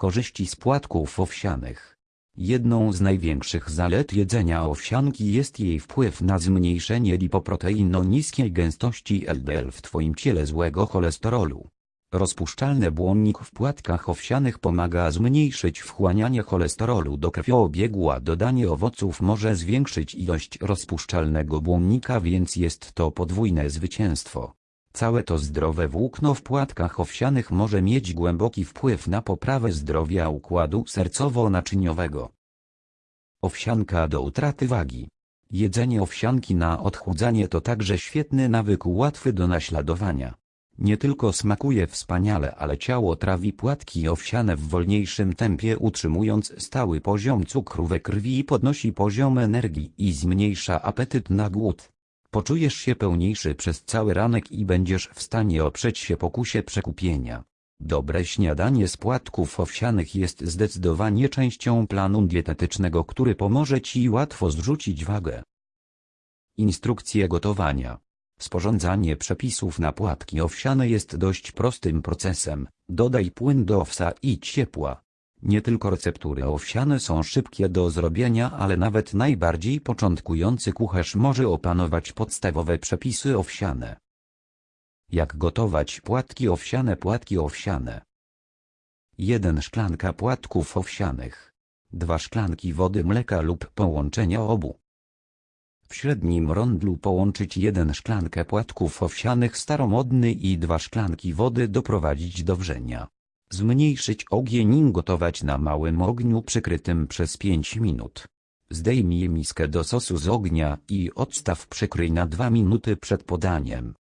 Korzyści z płatków owsianych. Jedną z największych zalet jedzenia owsianki jest jej wpływ na zmniejszenie lipoprotein o niskiej gęstości LDL w Twoim ciele złego cholesterolu. Rozpuszczalny błonnik w płatkach owsianych pomaga zmniejszyć wchłanianie cholesterolu do krwiobiegu a dodanie owoców może zwiększyć ilość rozpuszczalnego błonnika więc jest to podwójne zwycięstwo. Całe to zdrowe włókno w płatkach owsianych może mieć głęboki wpływ na poprawę zdrowia układu sercowo-naczyniowego. Owsianka do utraty wagi. Jedzenie owsianki na odchudzanie to także świetny nawyk łatwy do naśladowania. Nie tylko smakuje wspaniale, ale ciało trawi płatki owsiane w wolniejszym tempie utrzymując stały poziom cukru we krwi i podnosi poziom energii i zmniejsza apetyt na głód. Poczujesz się pełniejszy przez cały ranek i będziesz w stanie oprzeć się pokusie przekupienia. Dobre śniadanie z płatków owsianych jest zdecydowanie częścią planu dietetycznego, który pomoże Ci łatwo zrzucić wagę. Instrukcje gotowania Sporządzanie przepisów na płatki owsiane jest dość prostym procesem. Dodaj płyn do owsa i ciepła. Nie tylko receptury owsiane są szybkie do zrobienia, ale nawet najbardziej początkujący kucharz może opanować podstawowe przepisy owsiane. Jak gotować płatki owsiane Płatki owsiane 1 szklanka płatków owsianych 2 szklanki wody mleka lub połączenia obu w średnim rondlu połączyć jeden szklankę płatków owsianych staromodny i dwa szklanki wody doprowadzić do wrzenia. Zmniejszyć ogień i gotować na małym ogniu przykrytym przez 5 minut. Zdejmij miskę do sosu z ognia i odstaw przykryj na 2 minuty przed podaniem.